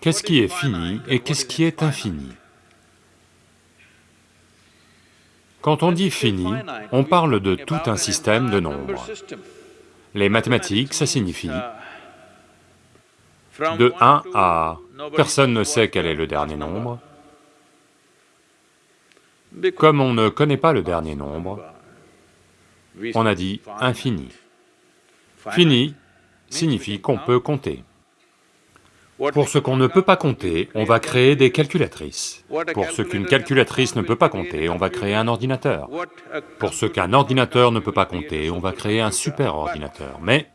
Qu'est-ce qui est fini et qu'est-ce qui est infini? Quand on dit fini, on parle de tout un système de nombres. Les mathématiques, ça signifie de 1 à... personne ne sait quel est le dernier nombre. Comme on ne connaît pas le dernier nombre, on a dit infini. Fini signifie qu'on peut compter. Pour ce qu'on ne peut pas compter, on va créer des calculatrices. Pour ce qu'une calculatrice ne peut pas compter, on va créer un ordinateur. Pour ce qu'un ordinateur ne peut pas compter, on va créer un super ordinateur. Mais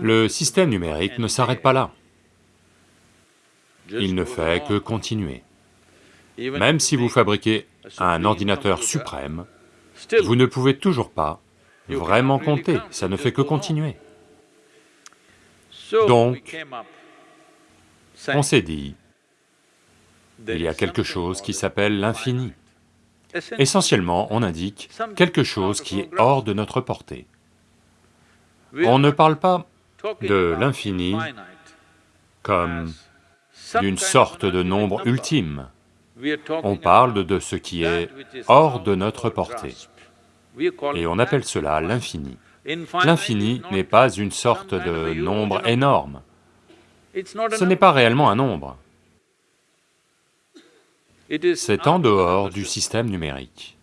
le système numérique ne s'arrête pas là. Il ne fait que continuer. Même si vous fabriquez un ordinateur suprême, vous ne pouvez toujours pas vraiment compter, ça ne fait que continuer. Donc, on s'est dit, il y a quelque chose qui s'appelle l'infini. Essentiellement, on indique quelque chose qui est hors de notre portée. On ne parle pas de l'infini comme d'une sorte de nombre ultime. On parle de ce qui est hors de notre portée. Et on appelle cela l'infini. L'infini n'est pas une sorte de nombre énorme. Ce n'est pas réellement un nombre. C'est en dehors du système numérique.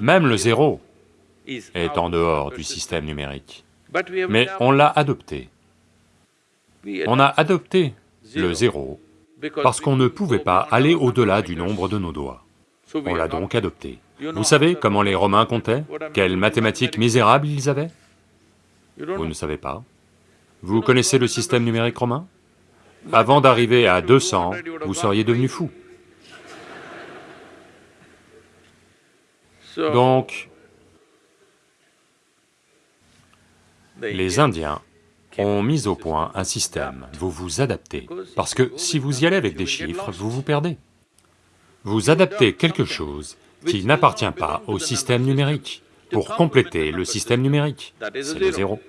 Même le zéro est en dehors du système numérique. Mais on l'a adopté. On a adopté le zéro parce qu'on ne pouvait pas aller au-delà du nombre de nos doigts. On l'a donc adopté. Vous savez comment les Romains comptaient? Quelles mathématiques misérables ils avaient? Vous ne savez pas. Vous connaissez le système numérique romain? Avant d'arriver à 200, vous seriez devenu fou. Donc, les Indiens ont mis au point un système, vous vous adaptez, parce que si vous y allez avec des chiffres, vous vous perdez. Vous adaptez quelque chose qui n'appartient pas au système numérique, pour compléter le système numérique, c'est le zéro.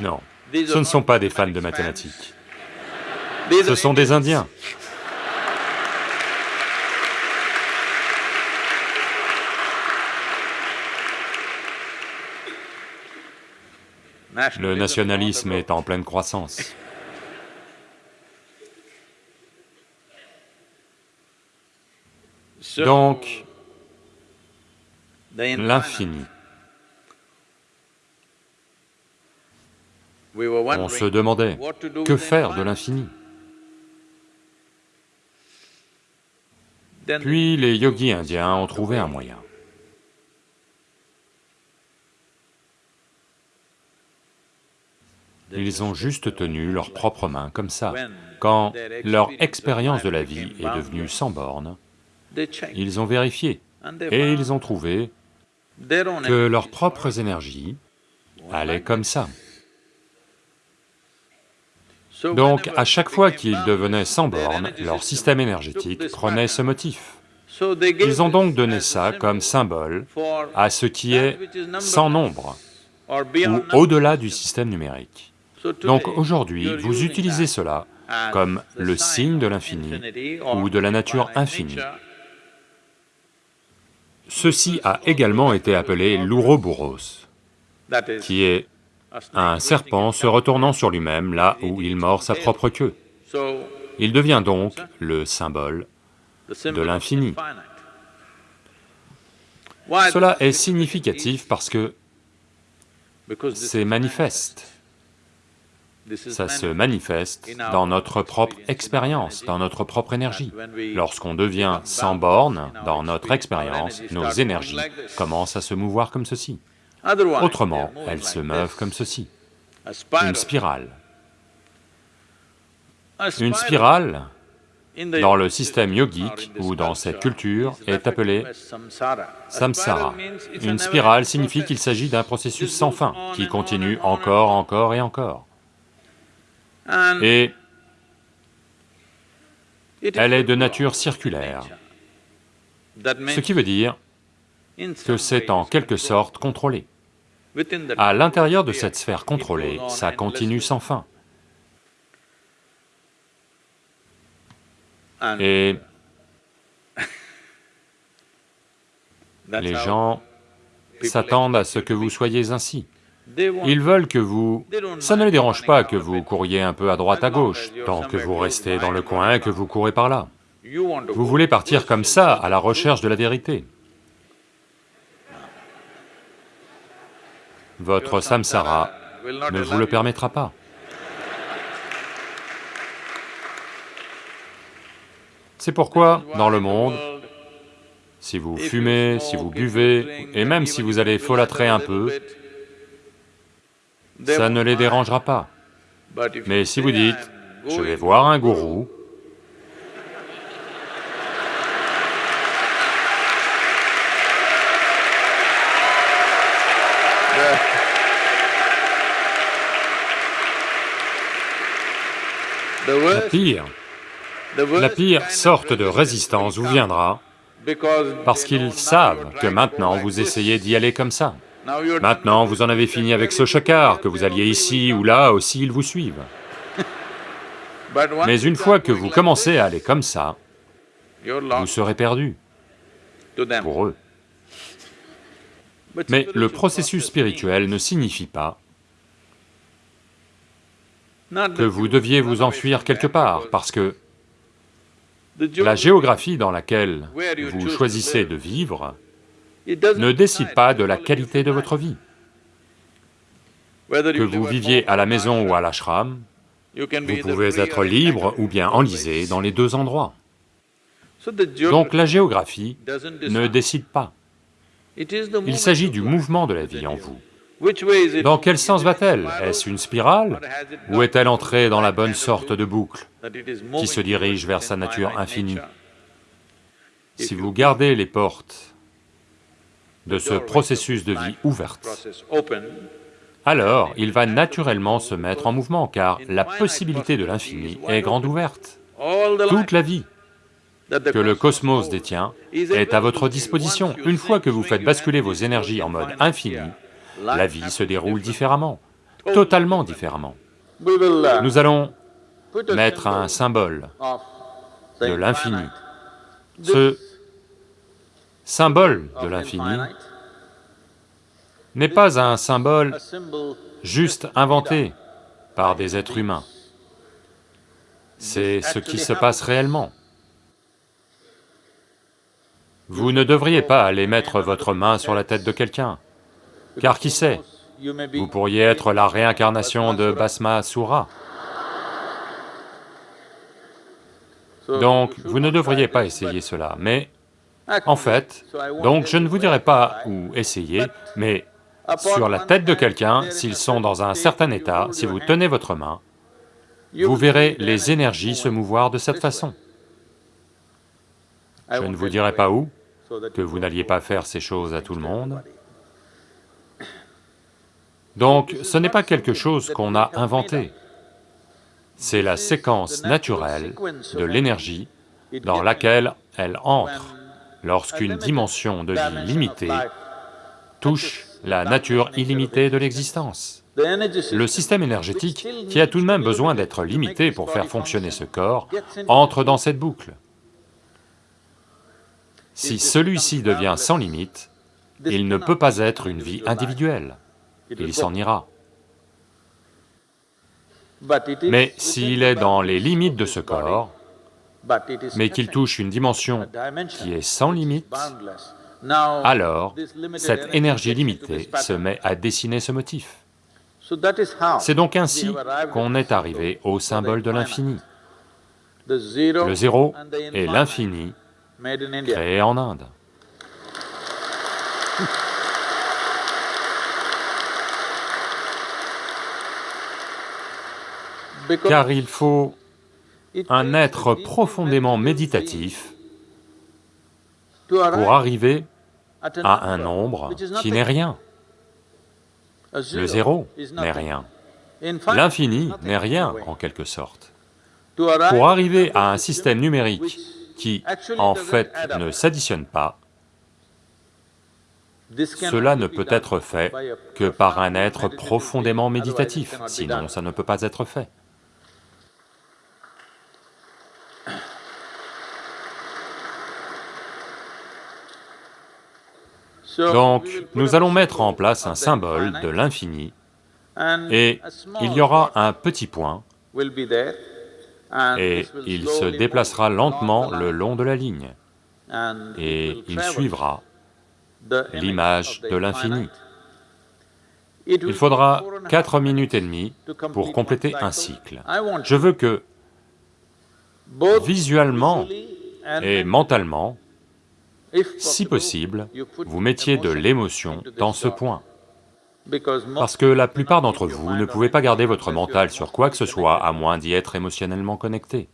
Non, ce ne sont pas des fans de mathématiques, ce sont des Indiens. Le nationalisme est en pleine croissance. Donc, l'infini. On se demandait, que faire de l'infini Puis les yogis indiens ont trouvé un moyen. Ils ont juste tenu leurs propres mains comme ça. Quand leur expérience de la vie est devenue sans bornes, ils ont vérifié et ils ont trouvé que leurs propres énergies allaient comme ça. Donc, à chaque fois qu'ils devenaient sans bornes, leur système énergétique prenait ce motif. Ils ont donc donné ça comme symbole à ce qui est sans nombre, ou au-delà du système numérique. Donc aujourd'hui, vous utilisez cela comme le signe de l'infini ou de la nature infinie. Ceci a également été appelé l'ouroboros, qui est un serpent se retournant sur lui-même là où il mord sa propre queue. Il devient donc le symbole de l'infini. Cela est significatif parce que c'est manifeste ça se manifeste dans notre propre expérience, dans notre propre énergie. Lorsqu'on devient sans borne dans notre expérience, nos énergies commencent à se mouvoir comme ceci. Autrement, elles se meuvent comme ceci, une spirale. Une spirale, dans le système yogique ou dans cette culture, est appelée samsara. Une spirale signifie qu'il s'agit d'un processus sans fin, qui continue encore, encore et encore. Et elle est de nature circulaire, ce qui veut dire que c'est en quelque sorte contrôlé. À l'intérieur de cette sphère contrôlée, ça continue sans fin. Et les gens s'attendent à ce que vous soyez ainsi. Ils veulent que vous... Ça ne les dérange pas que vous couriez un peu à droite à gauche, tant que vous restez dans le coin et que vous courez par là. Vous voulez partir comme ça, à la recherche de la vérité. Votre samsara ne vous le permettra pas. C'est pourquoi, dans le monde, si vous fumez, si vous buvez, et même si vous allez folâtrer un peu, ça ne les dérangera pas. Mais si vous dites, je vais voir un gourou, la pire, la pire sorte de résistance vous viendra parce qu'ils savent que maintenant vous essayez d'y aller comme ça. Maintenant, vous en avez fini avec ce chakar, que vous alliez ici ou là aussi, ils vous suivent. Mais une fois que vous commencez à aller comme ça, vous serez perdu. Pour eux. Mais le processus spirituel ne signifie pas que vous deviez vous enfuir quelque part, parce que la géographie dans laquelle vous choisissez de vivre ne décide pas de la qualité de votre vie. Que vous viviez à la maison ou à l'ashram, vous pouvez être libre ou bien enlisé dans les deux endroits. Donc la géographie ne décide pas. Il s'agit du mouvement de la vie en vous. Dans quel sens va-t-elle? Est-ce une spirale? Ou est-elle entrée dans la bonne sorte de boucle qui se dirige vers sa nature infinie? Si vous gardez les portes de ce processus de vie ouverte, alors il va naturellement se mettre en mouvement, car la possibilité de l'infini est grande ouverte. Toute la vie que le cosmos détient est à votre disposition. Une fois que vous faites basculer vos énergies en mode infini, la vie se déroule différemment, totalement différemment. Nous allons mettre un symbole de l'infini. Ce symbole de l'infini n'est pas un symbole juste inventé par des êtres humains. C'est ce qui se passe réellement. Vous ne devriez pas aller mettre votre main sur la tête de quelqu'un, car qui sait, vous pourriez être la réincarnation de Basma Sura. Donc, vous ne devriez pas essayer cela, mais en fait, donc je ne vous dirai pas où essayer, mais sur la tête de quelqu'un, s'ils sont dans un certain état, si vous tenez votre main, vous verrez les énergies se mouvoir de cette façon. Je ne vous dirai pas où, que vous n'alliez pas faire ces choses à tout le monde, donc ce n'est pas quelque chose qu'on a inventé, c'est la séquence naturelle de l'énergie dans laquelle elle entre lorsqu'une dimension de vie limitée touche la nature illimitée de l'existence. Le système énergétique, qui a tout de même besoin d'être limité pour faire fonctionner ce corps, entre dans cette boucle. Si celui-ci devient sans limite, il ne peut pas être une vie individuelle il s'en ira. Mais s'il est dans les limites de ce corps, mais qu'il touche une dimension qui est sans limite, alors cette énergie limitée se met à dessiner ce motif. C'est donc ainsi qu'on est arrivé au symbole de l'infini. Le zéro et l'infini créé en Inde. car il faut un être profondément méditatif pour arriver à un nombre qui n'est rien. Le zéro n'est rien. L'infini n'est rien, en quelque sorte. Pour arriver à un système numérique qui, en fait, ne s'additionne pas, Cela ne peut être fait que par un être profondément méditatif, sinon ça ne peut pas être fait. Donc, nous allons mettre en place un symbole de l'infini, et il y aura un petit point, et il se déplacera lentement le long de la ligne, et il suivra l'image de l'infini. Il faudra quatre minutes et demie pour compléter un cycle. Je veux que, visuellement et mentalement, si possible, vous mettiez de l'émotion dans ce point. Parce que la plupart d'entre vous ne pouvez pas garder votre mental sur quoi que ce soit à moins d'y être émotionnellement connecté.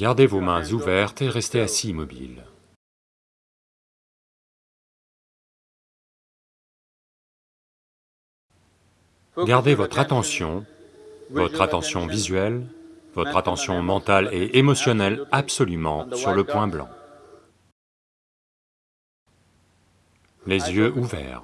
Gardez vos mains ouvertes et restez assis immobile. Gardez votre attention, votre attention visuelle, votre attention mentale et émotionnelle absolument sur le point blanc. Les yeux ouverts.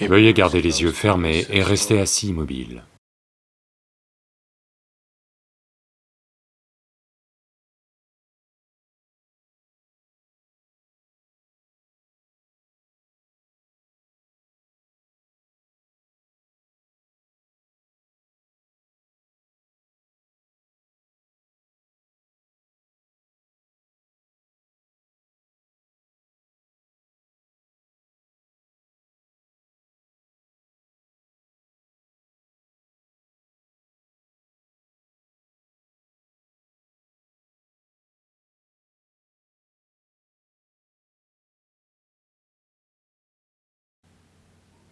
Veuillez garder les yeux fermés et rester assis immobile.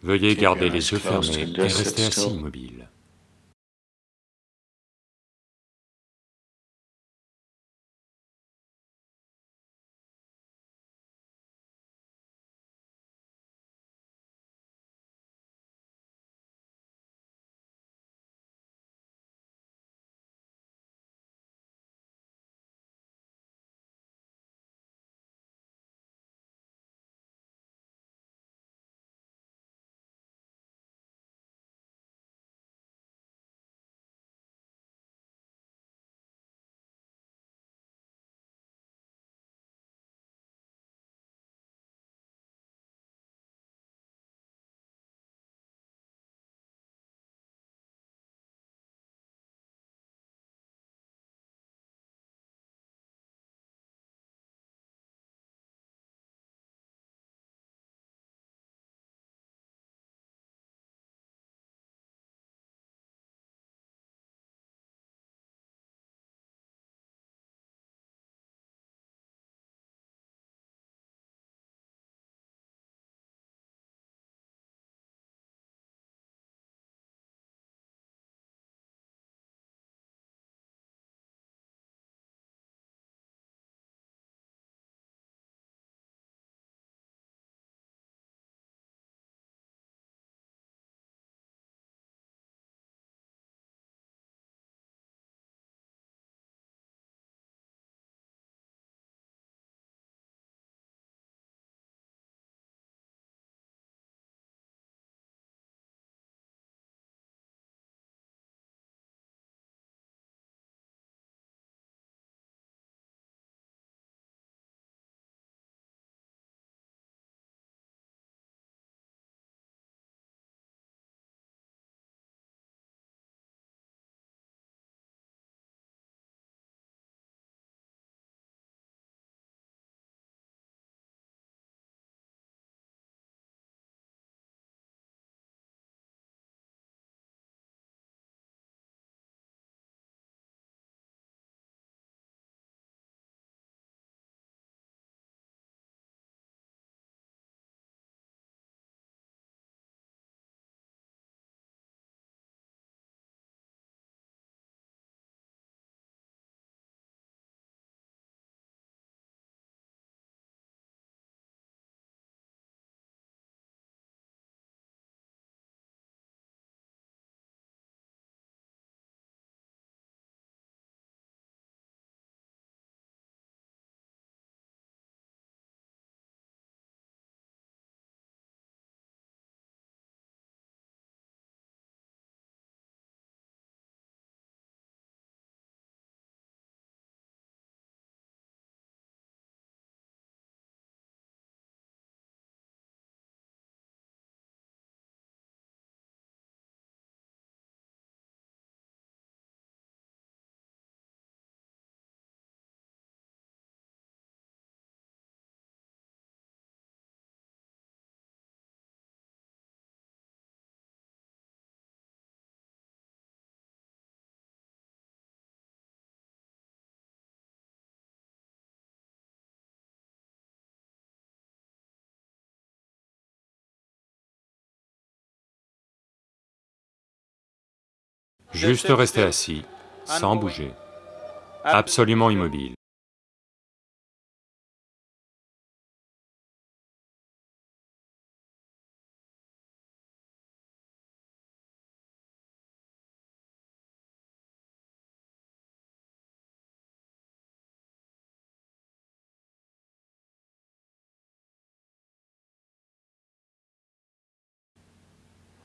Veuillez garder les yeux fermés et rester assis immobile. Juste rester assis, sans bouger, absolument immobile.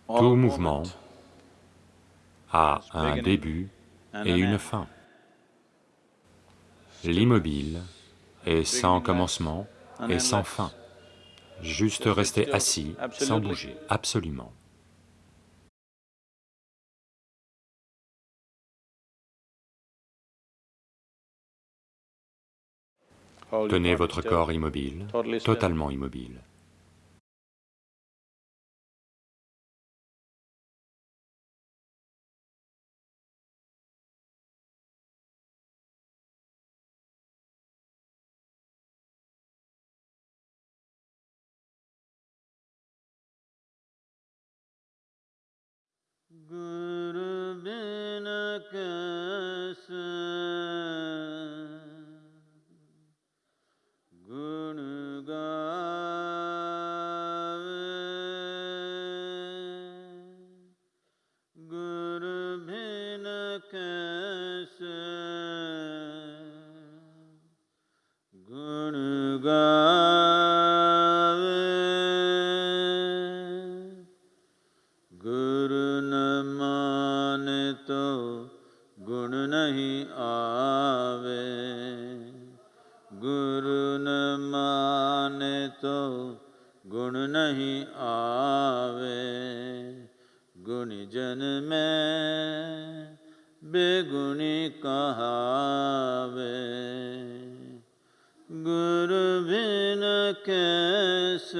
Tout mouvement a un début et une fin. L'immobile est sans commencement et sans fin, juste rester assis sans bouger, absolument. Tenez votre corps immobile, totalement immobile. good. ਗੁਰ ਬਿਨ ਕੈਸੇ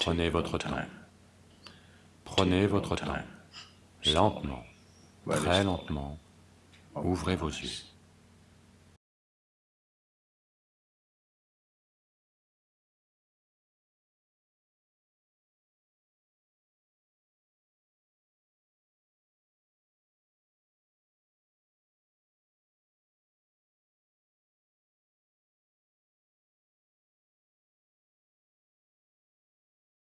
Prenez votre temps. Prenez votre temps, lentement, très lentement, ouvrez vos yeux.